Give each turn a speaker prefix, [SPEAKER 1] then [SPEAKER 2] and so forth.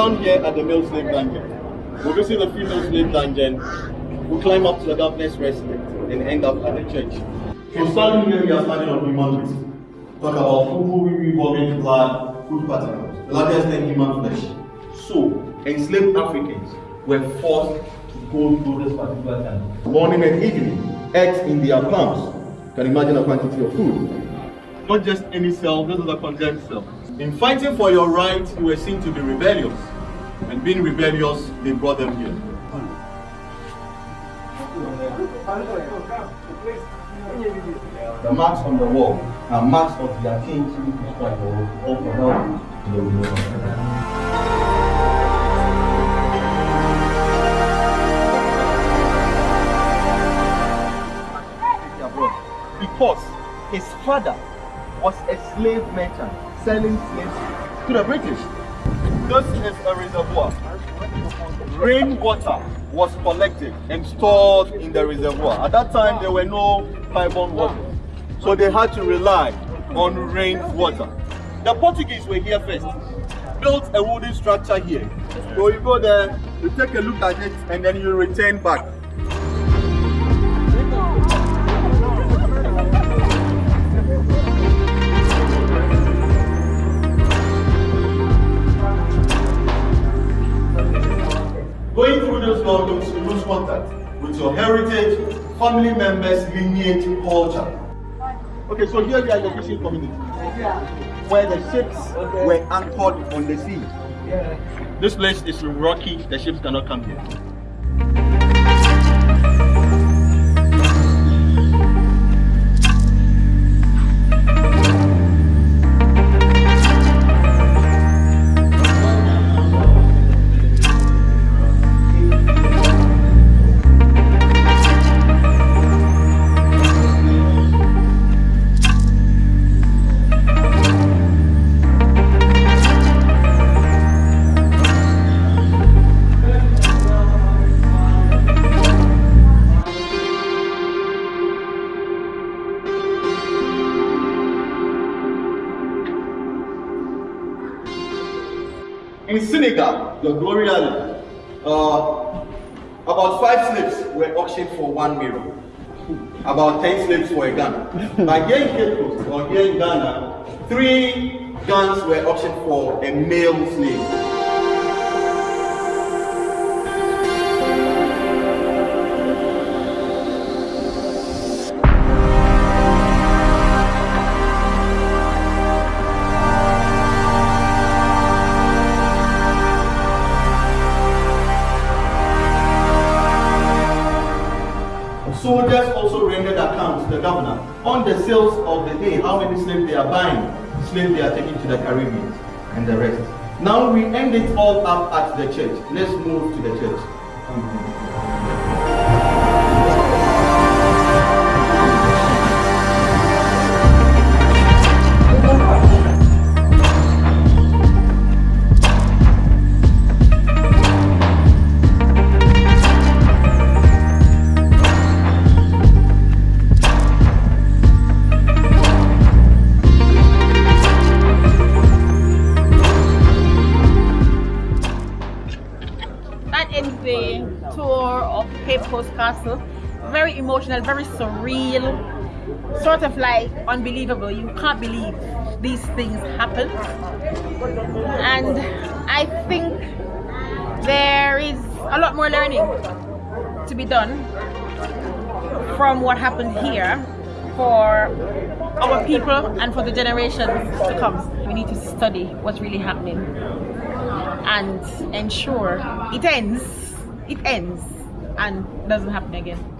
[SPEAKER 1] We're down here at the male slave dungeon. We'll visit the female slave dungeon. We'll climb up to the governor's residence and end up at the church. So starting here, we are starting on human waste. Talk about food revolving blood, food particles, the largest than human flesh. So, enslaved Africans were forced to go through this particular time. Morning and evening, eggs in their palms. You can imagine the quantity of food. Not just any cell, this is a condemned cell. In fighting for your rights, you were seen to be rebellious. And being rebellious, they brought them here. The marks on the wall are marks of their kings who described all for the removal. Because his father was a slave merchant selling slaves to the British. This is a reservoir. Rainwater was collected and stored in the reservoir. At that time, there were no pipe-borne water. So they had to rely on rainwater. The Portuguese were here first, built a wooden structure here. So you go there, you take a look at it, and then you return back. Contact with your heritage, family members, lineage, culture. Okay, so here we are in the fishing community, Yeah. where the ships were anchored on the sea. Yeah. This place is rocky, the ships cannot come here. In Senegal, the Glory Island, uh, about five slaves were auctioned for one mirror. About 10 slaves for a gun. But here in Cape Coast, or here in Ghana, three guns were auctioned for a male slave. Also rendered accounts to the governor on the sales of the day, how many slaves they are buying, slaves they are taking to the Caribbean, and the rest. Now we end it all up at the church. Let's move to the church.
[SPEAKER 2] The tour of Cape Coast Castle. Very emotional, very surreal, sort of like unbelievable. You can't believe these things happen. And I think there is a lot more learning to be done from what happened here for our people and for the generations to come. We need to study what's really happening and ensure it ends, it ends and doesn't happen again.